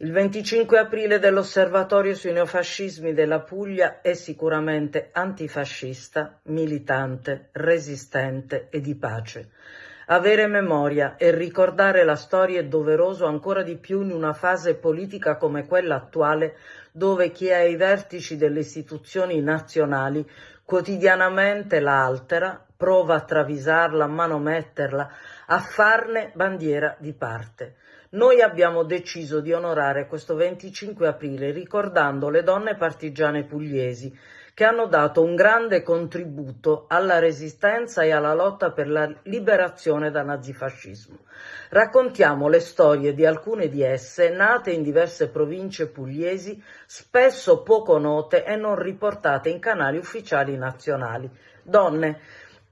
Il 25 aprile dell'Osservatorio sui neofascismi della Puglia è sicuramente antifascista, militante, resistente e di pace. Avere memoria e ricordare la storia è doveroso ancora di più in una fase politica come quella attuale dove chi è ai vertici delle istituzioni nazionali quotidianamente la altera, prova a travisarla, a manometterla, a farne bandiera di parte. Noi abbiamo deciso di onorare questo 25 aprile ricordando le donne partigiane pugliesi che hanno dato un grande contributo alla resistenza e alla lotta per la liberazione dal nazifascismo. Raccontiamo le storie di alcune di esse, nate in diverse province pugliesi, spesso poco note e non riportate in canali ufficiali nazionali. Donne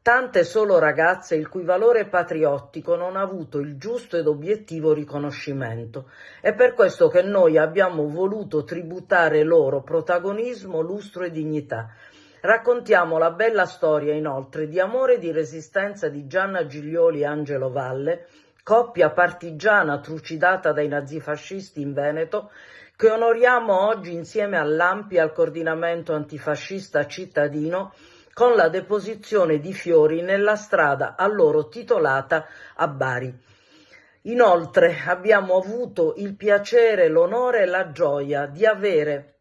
tante solo ragazze il cui valore patriottico non ha avuto il giusto ed obiettivo riconoscimento. È per questo che noi abbiamo voluto tributare loro protagonismo, lustro e dignità. Raccontiamo la bella storia inoltre di amore e di resistenza di Gianna Giglioli e Angelo Valle, coppia partigiana trucidata dai nazifascisti in Veneto, che onoriamo oggi insieme all'AMPI al coordinamento antifascista cittadino con la deposizione di fiori nella strada a loro titolata a Bari. Inoltre abbiamo avuto il piacere, l'onore e la gioia di avere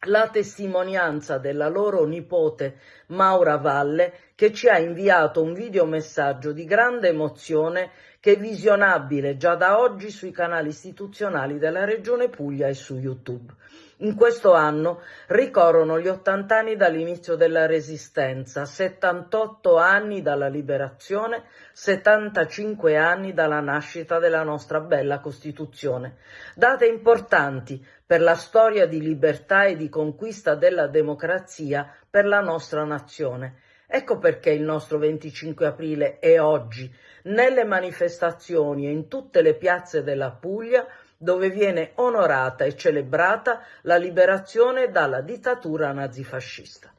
la testimonianza della loro nipote Maura Valle che ci ha inviato un videomessaggio di grande emozione che è visionabile già da oggi sui canali istituzionali della Regione Puglia e su YouTube. In questo anno ricorrono gli 80 anni dall'inizio della Resistenza, 78 anni dalla liberazione, 75 anni dalla nascita della nostra bella Costituzione. Date importanti per la storia di libertà e di conquista della democrazia per la nostra nazione. Ecco perché il nostro 25 aprile è oggi, nelle manifestazioni e in tutte le piazze della Puglia, dove viene onorata e celebrata la liberazione dalla dittatura nazifascista.